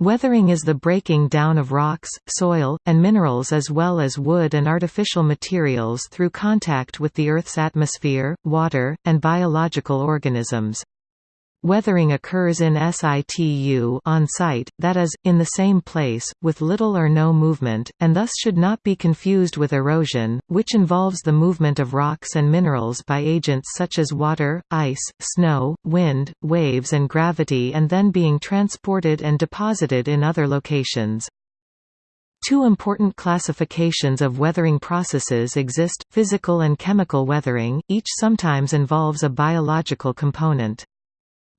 Weathering is the breaking down of rocks, soil, and minerals as well as wood and artificial materials through contact with the Earth's atmosphere, water, and biological organisms. Weathering occurs in situ on site, that is, in the same place, with little or no movement, and thus should not be confused with erosion, which involves the movement of rocks and minerals by agents such as water, ice, snow, wind, waves and gravity and then being transported and deposited in other locations. Two important classifications of weathering processes exist, physical and chemical weathering, each sometimes involves a biological component.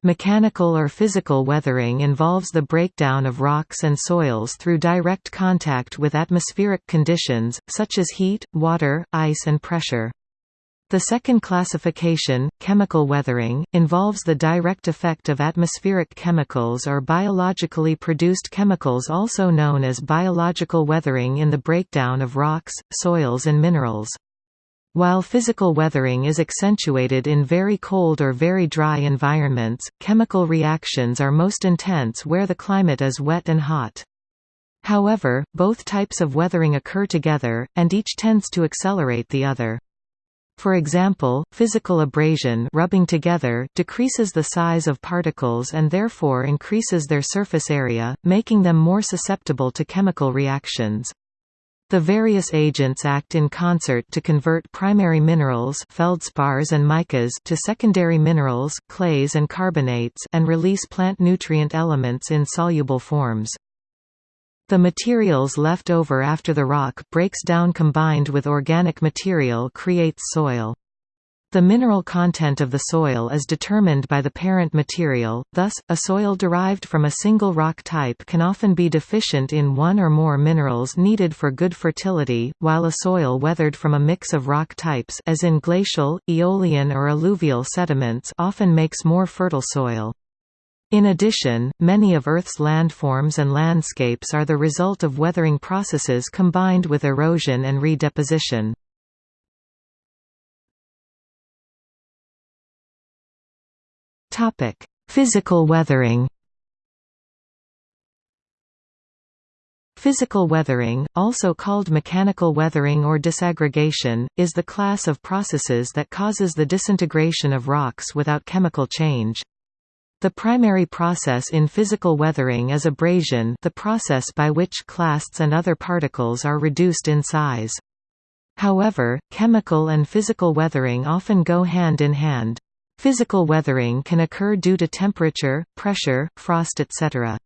Mechanical or physical weathering involves the breakdown of rocks and soils through direct contact with atmospheric conditions, such as heat, water, ice and pressure. The second classification, chemical weathering, involves the direct effect of atmospheric chemicals or biologically produced chemicals also known as biological weathering in the breakdown of rocks, soils and minerals. While physical weathering is accentuated in very cold or very dry environments, chemical reactions are most intense where the climate is wet and hot. However, both types of weathering occur together, and each tends to accelerate the other. For example, physical abrasion rubbing together decreases the size of particles and therefore increases their surface area, making them more susceptible to chemical reactions. The various agents act in concert to convert primary minerals feldspars and micas to secondary minerals clays and carbonates and release plant nutrient elements in soluble forms. The materials left over after the rock breaks down combined with organic material creates soil. The mineral content of the soil is determined by the parent material, thus, a soil derived from a single rock type can often be deficient in one or more minerals needed for good fertility, while a soil weathered from a mix of rock types as in glacial, aeolian or alluvial sediments often makes more fertile soil. In addition, many of Earth's landforms and landscapes are the result of weathering processes combined with erosion and redeposition. Topic: Physical weathering. Physical weathering, also called mechanical weathering or disaggregation, is the class of processes that causes the disintegration of rocks without chemical change. The primary process in physical weathering is abrasion the process by which clasts and other particles are reduced in size. However, chemical and physical weathering often go hand in hand. Physical weathering can occur due to temperature, pressure, frost etc.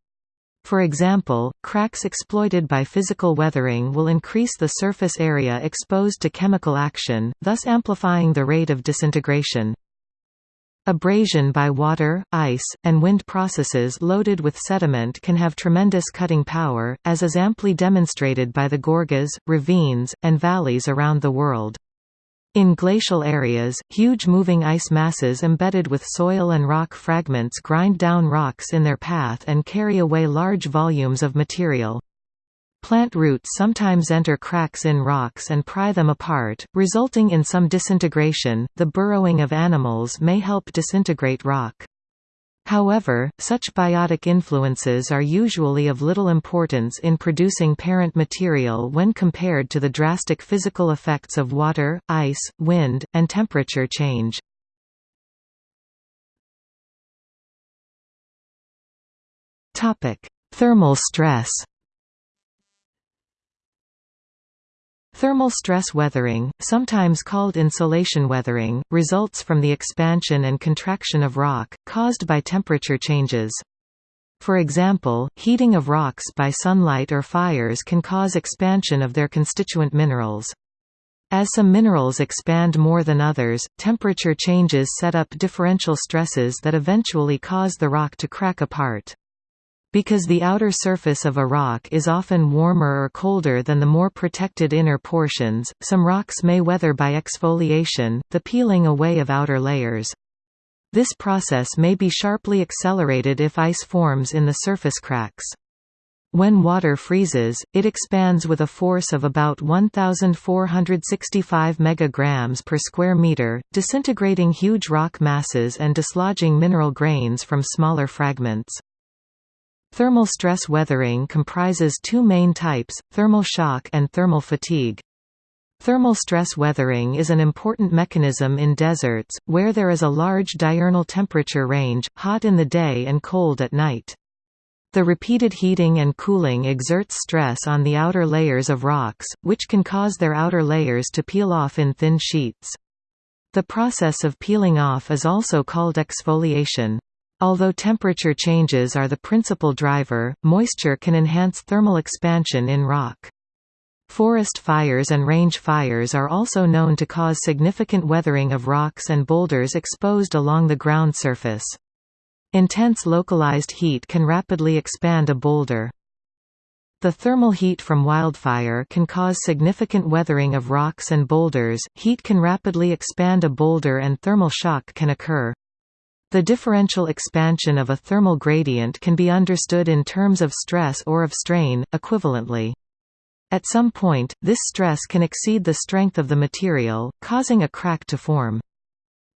For example, cracks exploited by physical weathering will increase the surface area exposed to chemical action, thus amplifying the rate of disintegration. Abrasion by water, ice, and wind processes loaded with sediment can have tremendous cutting power, as is amply demonstrated by the gorges, ravines, and valleys around the world. In glacial areas, huge moving ice masses embedded with soil and rock fragments grind down rocks in their path and carry away large volumes of material. Plant roots sometimes enter cracks in rocks and pry them apart, resulting in some disintegration. The burrowing of animals may help disintegrate rock. However, such biotic influences are usually of little importance in producing parent material when compared to the drastic physical effects of water, ice, wind, and temperature change. Thermal stress Thermal stress weathering, sometimes called insolation weathering, results from the expansion and contraction of rock, caused by temperature changes. For example, heating of rocks by sunlight or fires can cause expansion of their constituent minerals. As some minerals expand more than others, temperature changes set up differential stresses that eventually cause the rock to crack apart. Because the outer surface of a rock is often warmer or colder than the more protected inner portions, some rocks may weather by exfoliation, the peeling away of outer layers. This process may be sharply accelerated if ice forms in the surface cracks. When water freezes, it expands with a force of about 1465 megagrams per square meter, disintegrating huge rock masses and dislodging mineral grains from smaller fragments. Thermal stress weathering comprises two main types, thermal shock and thermal fatigue. Thermal stress weathering is an important mechanism in deserts, where there is a large diurnal temperature range, hot in the day and cold at night. The repeated heating and cooling exerts stress on the outer layers of rocks, which can cause their outer layers to peel off in thin sheets. The process of peeling off is also called exfoliation. Although temperature changes are the principal driver, moisture can enhance thermal expansion in rock. Forest fires and range fires are also known to cause significant weathering of rocks and boulders exposed along the ground surface. Intense localized heat can rapidly expand a boulder. The thermal heat from wildfire can cause significant weathering of rocks and boulders, heat can rapidly expand a boulder and thermal shock can occur. The differential expansion of a thermal gradient can be understood in terms of stress or of strain, equivalently. At some point, this stress can exceed the strength of the material, causing a crack to form.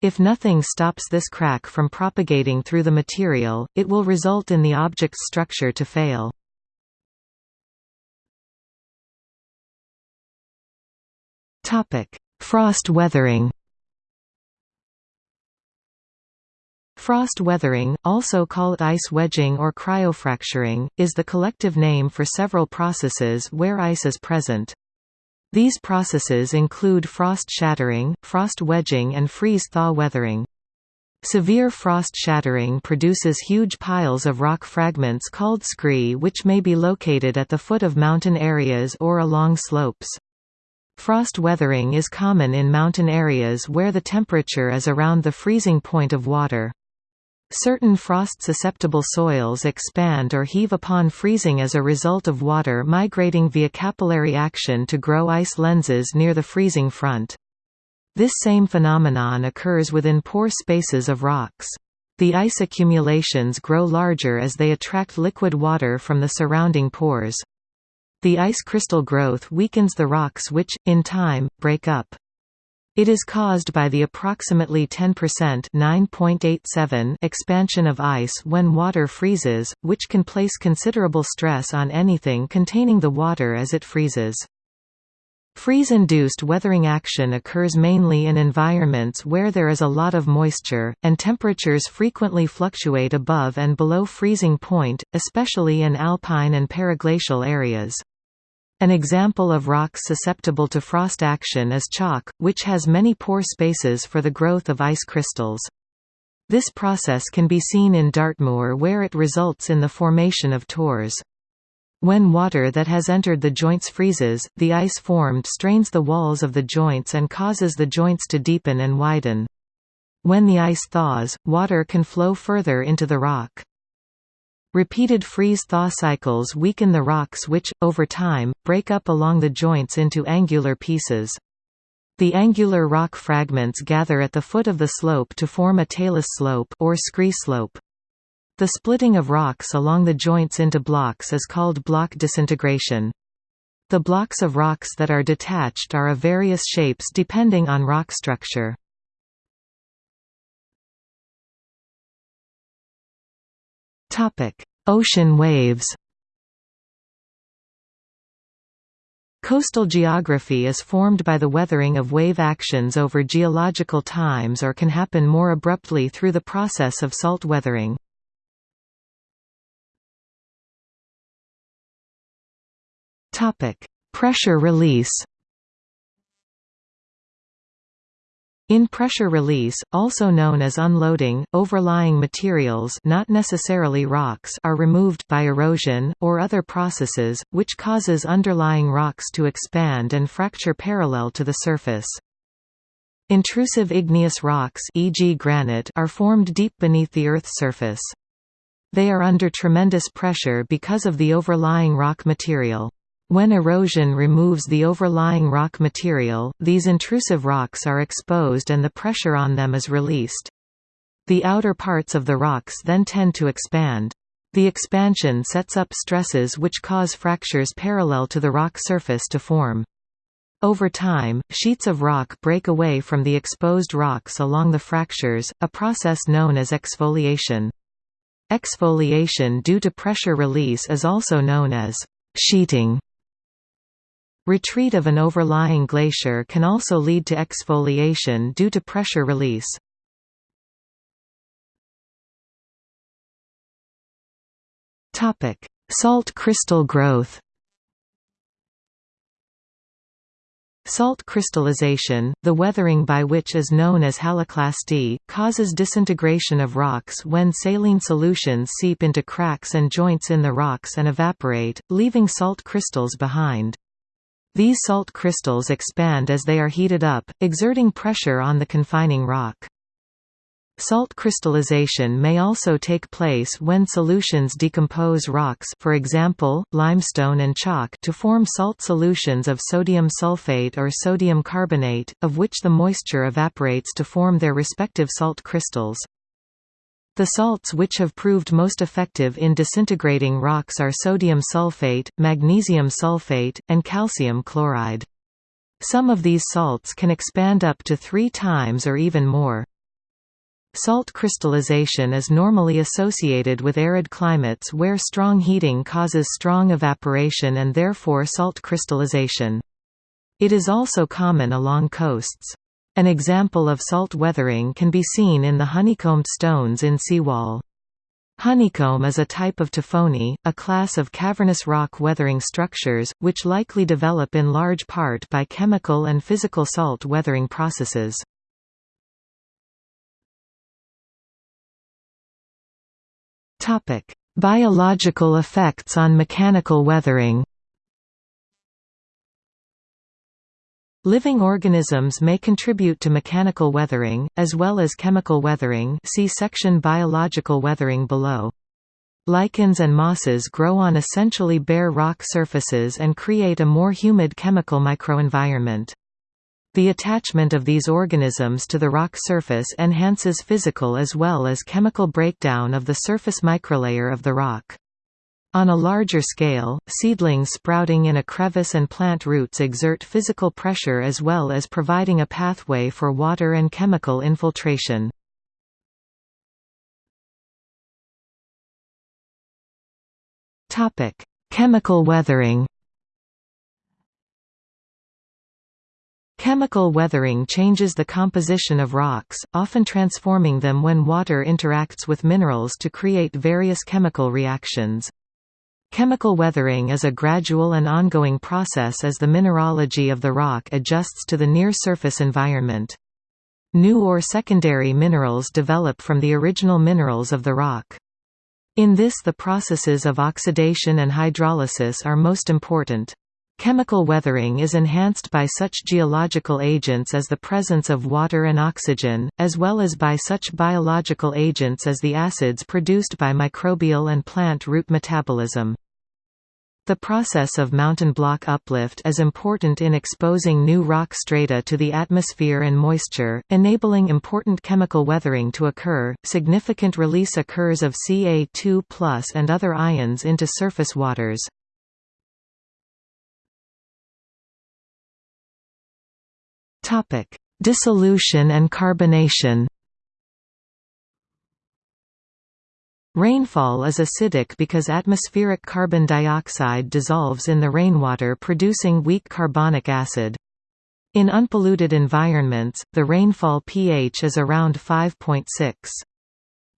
If nothing stops this crack from propagating through the material, it will result in the object's structure to fail. Frost weathering Frost weathering, also called ice wedging or cryofracturing, is the collective name for several processes where ice is present. These processes include frost shattering, frost wedging and freeze-thaw weathering. Severe frost shattering produces huge piles of rock fragments called scree which may be located at the foot of mountain areas or along slopes. Frost weathering is common in mountain areas where the temperature is around the freezing point of water. Certain frost-susceptible soils expand or heave upon freezing as a result of water migrating via capillary action to grow ice lenses near the freezing front. This same phenomenon occurs within pore spaces of rocks. The ice accumulations grow larger as they attract liquid water from the surrounding pores. The ice crystal growth weakens the rocks which, in time, break up. It is caused by the approximately 10% expansion of ice when water freezes, which can place considerable stress on anything containing the water as it freezes. Freeze-induced weathering action occurs mainly in environments where there is a lot of moisture, and temperatures frequently fluctuate above and below freezing point, especially in alpine and periglacial areas. An example of rock susceptible to frost action is chalk, which has many pore spaces for the growth of ice crystals. This process can be seen in Dartmoor where it results in the formation of tors. When water that has entered the joints freezes, the ice formed strains the walls of the joints and causes the joints to deepen and widen. When the ice thaws, water can flow further into the rock. Repeated freeze-thaw cycles weaken the rocks which, over time, break up along the joints into angular pieces. The angular rock fragments gather at the foot of the slope to form a talus slope or scree slope. The splitting of rocks along the joints into blocks is called block disintegration. The blocks of rocks that are detached are of various shapes depending on rock structure. Ocean waves Coastal geography is formed by the weathering of wave actions over geological times or can happen more abruptly through the process of salt weathering. Pressure release In pressure release, also known as unloading, overlying materials not necessarily rocks are removed by erosion, or other processes, which causes underlying rocks to expand and fracture parallel to the surface. Intrusive igneous rocks e.g. granite are formed deep beneath the Earth's surface. They are under tremendous pressure because of the overlying rock material. When erosion removes the overlying rock material, these intrusive rocks are exposed and the pressure on them is released. The outer parts of the rocks then tend to expand. The expansion sets up stresses which cause fractures parallel to the rock surface to form. Over time, sheets of rock break away from the exposed rocks along the fractures, a process known as exfoliation. Exfoliation due to pressure release is also known as sheeting. Retreat of an overlying glacier can also lead to exfoliation due to pressure release. Salt crystal growth Salt crystallization, the weathering by which is known as haloclasty, causes disintegration of rocks when saline solutions seep into cracks and joints in the rocks and evaporate, leaving salt crystals behind. These salt crystals expand as they are heated up, exerting pressure on the confining rock. Salt crystallization may also take place when solutions decompose rocks for example, limestone and chalk to form salt solutions of sodium sulfate or sodium carbonate, of which the moisture evaporates to form their respective salt crystals. The salts which have proved most effective in disintegrating rocks are sodium sulfate, magnesium sulfate, and calcium chloride. Some of these salts can expand up to three times or even more. Salt crystallization is normally associated with arid climates where strong heating causes strong evaporation and therefore salt crystallization. It is also common along coasts. An example of salt weathering can be seen in the honeycombed stones in seawall. Honeycomb is a type of tafoni, a class of cavernous rock weathering structures, which likely develop in large part by chemical and physical salt weathering processes. Biological effects on mechanical weathering. Living organisms may contribute to mechanical weathering, as well as chemical weathering see section Biological weathering below. Lichens and mosses grow on essentially bare rock surfaces and create a more humid chemical microenvironment. The attachment of these organisms to the rock surface enhances physical as well as chemical breakdown of the surface microlayer of the rock. On a larger scale, seedlings sprouting in a crevice and plant roots exert physical pressure as well as providing a pathway for water and chemical infiltration. Chemical weathering Chemical weathering changes the composition of rocks, often transforming them when water interacts with minerals to create various chemical reactions. Chemical weathering is a gradual and ongoing process as the mineralogy of the rock adjusts to the near-surface environment. New or secondary minerals develop from the original minerals of the rock. In this the processes of oxidation and hydrolysis are most important. Chemical weathering is enhanced by such geological agents as the presence of water and oxygen, as well as by such biological agents as the acids produced by microbial and plant root metabolism. The process of mountain block uplift is important in exposing new rock strata to the atmosphere and moisture, enabling important chemical weathering to occur. Significant release occurs of Ca2+ and other ions into surface waters. Topic: Dissolution and carbonation. Rainfall is acidic because atmospheric carbon dioxide dissolves in the rainwater producing weak carbonic acid. In unpolluted environments, the rainfall pH is around 5.6.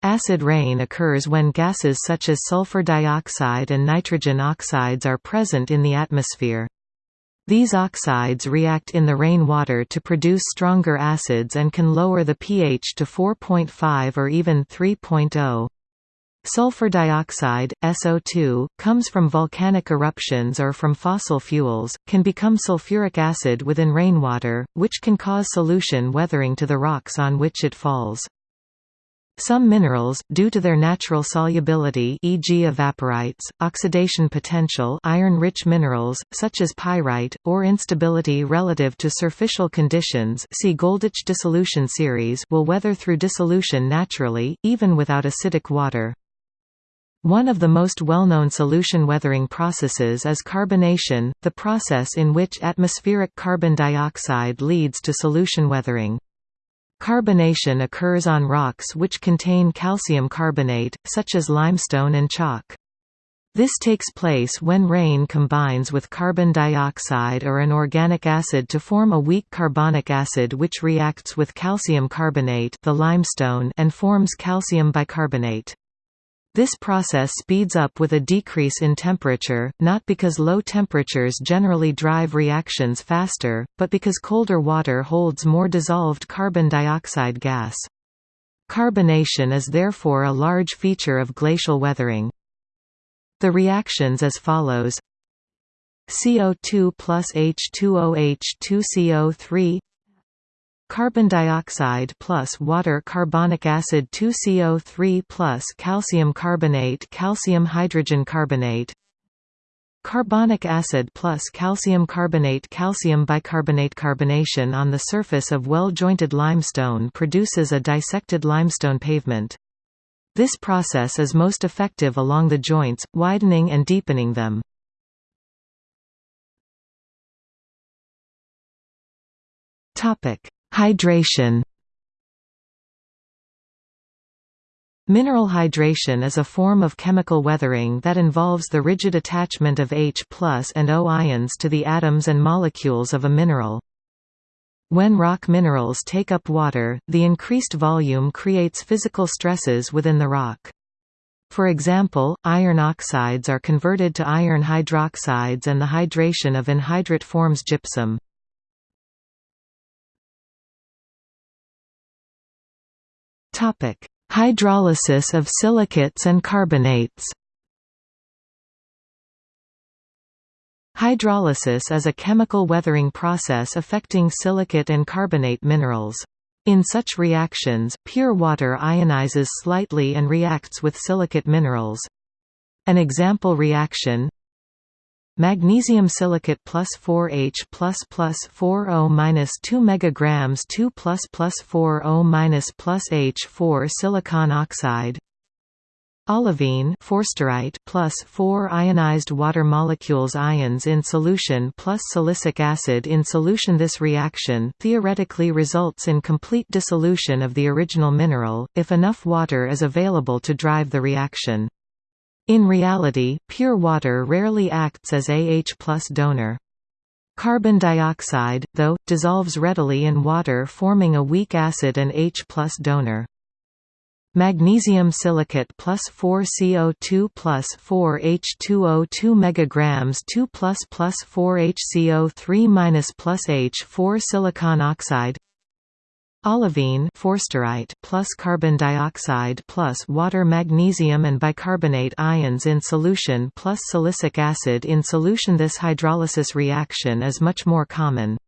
Acid rain occurs when gases such as sulfur dioxide and nitrogen oxides are present in the atmosphere. These oxides react in the rainwater to produce stronger acids and can lower the pH to 4.5 or even 3.0. Sulfur dioxide, SO2, comes from volcanic eruptions or from fossil fuels, can become sulfuric acid within rainwater, which can cause solution weathering to the rocks on which it falls. Some minerals, due to their natural solubility e.g. evaporites, oxidation potential iron-rich minerals, such as pyrite, or instability relative to surficial conditions see Goldich dissolution series will weather through dissolution naturally, even without acidic water. One of the most well-known solution weathering processes is carbonation, the process in which atmospheric carbon dioxide leads to solution weathering. Carbonation occurs on rocks which contain calcium carbonate, such as limestone and chalk. This takes place when rain combines with carbon dioxide or an organic acid to form a weak carbonic acid which reacts with calcium carbonate the limestone and forms calcium bicarbonate. This process speeds up with a decrease in temperature, not because low temperatures generally drive reactions faster, but because colder water holds more dissolved carbon dioxide gas. Carbonation is therefore a large feature of glacial weathering. The reactions as follows CO2 plus H2OH2CO3 Carbon dioxide plus water carbonic acid 2CO3 plus calcium carbonate calcium hydrogen carbonate Carbonic acid plus calcium carbonate calcium bicarbonate carbonation on the surface of well-jointed limestone produces a dissected limestone pavement. This process is most effective along the joints, widening and deepening them. Topic: Hydration Mineral hydration is a form of chemical weathering that involves the rigid attachment of H and O ions to the atoms and molecules of a mineral. When rock minerals take up water, the increased volume creates physical stresses within the rock. For example, iron oxides are converted to iron hydroxides and the hydration of anhydrite forms gypsum. Topic: Hydrolysis of silicates and carbonates. Hydrolysis is a chemical weathering process affecting silicate and carbonate minerals. In such reactions, pure water ionizes slightly and reacts with silicate minerals. An example reaction Magnesium silicate plus 4H plus plus 4O minus 2 megagrams 2 plus plus 4O minus plus H4 silicon oxide. Olivine forsterite plus 4 ionized water molecules ions in solution plus silicic acid in solution This reaction theoretically results in complete dissolution of the original mineral, if enough water is available to drive the reaction. In reality, pure water rarely acts as AH plus donor. Carbon dioxide, though, dissolves readily in water forming a weak acid and H plus donor. Magnesium silicate plus 4 CO2 plus 4 H2O 2 megagrams 2 plus plus 4 HCO3 minus plus H4 silicon oxide Olivine forsterite plus carbon dioxide plus water magnesium and bicarbonate ions in solution plus silicic acid in solution This hydrolysis reaction is much more common.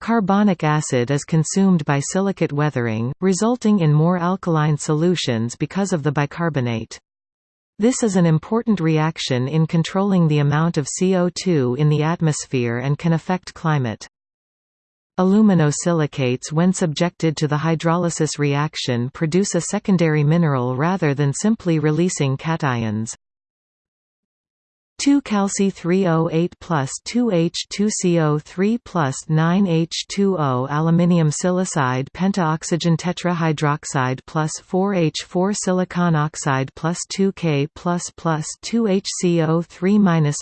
Carbonic acid is consumed by silicate weathering, resulting in more alkaline solutions because of the bicarbonate. This is an important reaction in controlling the amount of CO2 in the atmosphere and can affect climate. Aluminosilicates when subjected to the hydrolysis reaction produce a secondary mineral rather than simply releasing cations. 2 calci 308 plus 2H2CO3 plus 9H2O aluminium silicide pentaoxygen tetrahydroxide plus 4H4 silicon oxide plus 2K plus plus 2HCO3 minus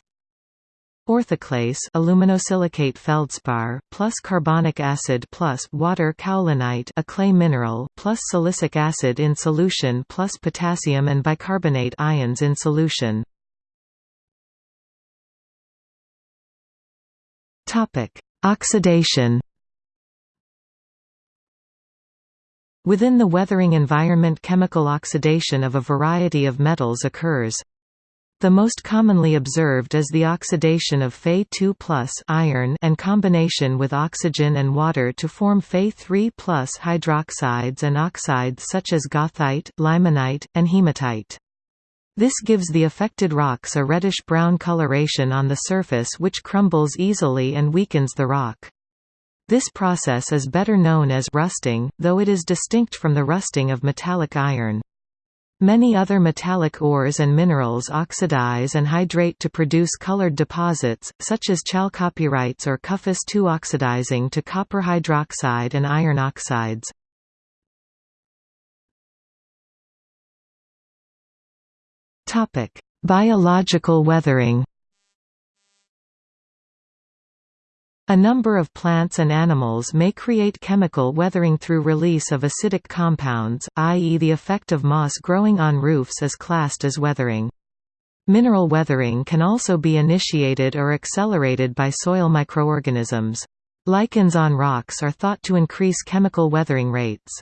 Orthoclase aluminosilicate feldspar plus carbonic acid plus water kaolinite a clay mineral plus silicic acid in solution plus potassium and bicarbonate ions in solution. Topic: Oxidation Within the weathering environment chemical oxidation of a variety of metals occurs. The most commonly observed is the oxidation of Fe2 iron and combination with oxygen and water to form Fe3 hydroxides and oxides such as goethite, limonite, and hematite. This gives the affected rocks a reddish-brown coloration on the surface which crumbles easily and weakens the rock. This process is better known as rusting, though it is distinct from the rusting of metallic iron. Many other metallic ores and minerals oxidize and hydrate to produce colored deposits, such as chalcopyrites or cuphus 2 oxidizing to copper hydroxide and iron oxides. Biological weathering A number of plants and animals may create chemical weathering through release of acidic compounds, i.e. the effect of moss growing on roofs is classed as weathering. Mineral weathering can also be initiated or accelerated by soil microorganisms. Lichens on rocks are thought to increase chemical weathering rates.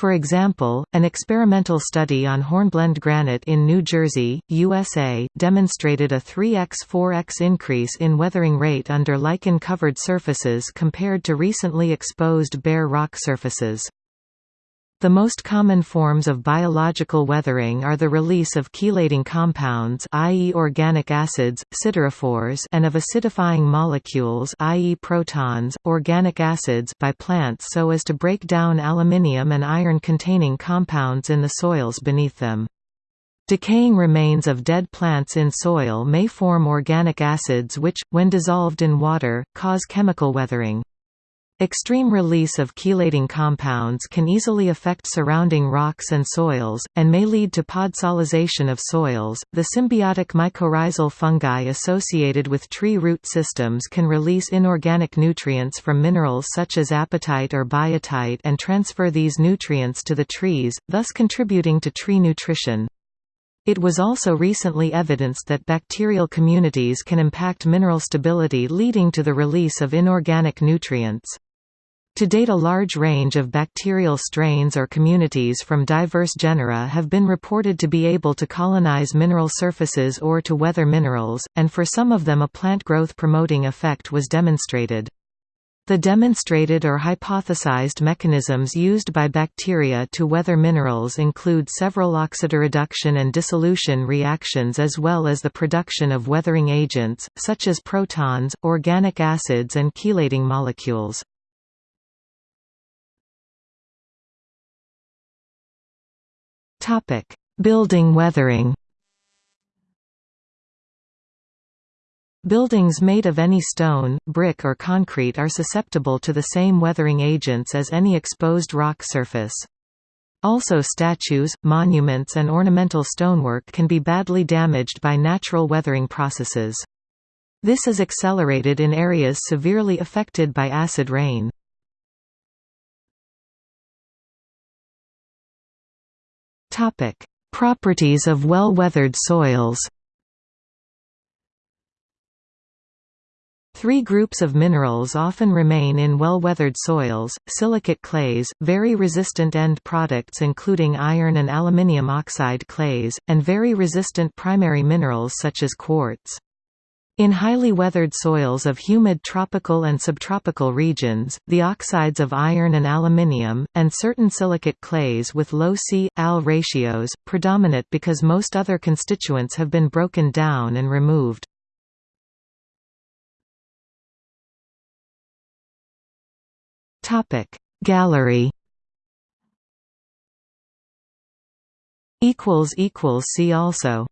For example, an experimental study on hornblende granite in New Jersey, USA, demonstrated a 3x-4x increase in weathering rate under lichen-covered surfaces compared to recently exposed bare rock surfaces. The most common forms of biological weathering are the release of chelating compounds i.e. organic acids, siderophores and of acidifying molecules i.e. protons, organic acids by plants so as to break down aluminium and iron-containing compounds in the soils beneath them. Decaying remains of dead plants in soil may form organic acids which, when dissolved in water, cause chemical weathering. Extreme release of chelating compounds can easily affect surrounding rocks and soils, and may lead to podsolization of soils. The symbiotic mycorrhizal fungi associated with tree root systems can release inorganic nutrients from minerals such as apatite or biotite and transfer these nutrients to the trees, thus contributing to tree nutrition. It was also recently evidenced that bacterial communities can impact mineral stability leading to the release of inorganic nutrients. To date a large range of bacterial strains or communities from diverse genera have been reported to be able to colonize mineral surfaces or to weather minerals, and for some of them a plant growth promoting effect was demonstrated. The demonstrated or hypothesized mechanisms used by bacteria to weather minerals include several oxidoreduction and dissolution reactions as well as the production of weathering agents, such as protons, organic acids and chelating molecules. Topic: Building weathering. Buildings made of any stone, brick or concrete are susceptible to the same weathering agents as any exposed rock surface. Also statues, monuments and ornamental stonework can be badly damaged by natural weathering processes. This is accelerated in areas severely affected by acid rain. Topic: Properties of well-weathered soils. Three groups of minerals often remain in well-weathered soils, silicate clays, very resistant end products including iron and aluminium oxide clays, and very resistant primary minerals such as quartz. In highly weathered soils of humid tropical and subtropical regions, the oxides of iron and aluminium, and certain silicate clays with low C-Al ratios, predominate because most other constituents have been broken down and removed. Gallery See also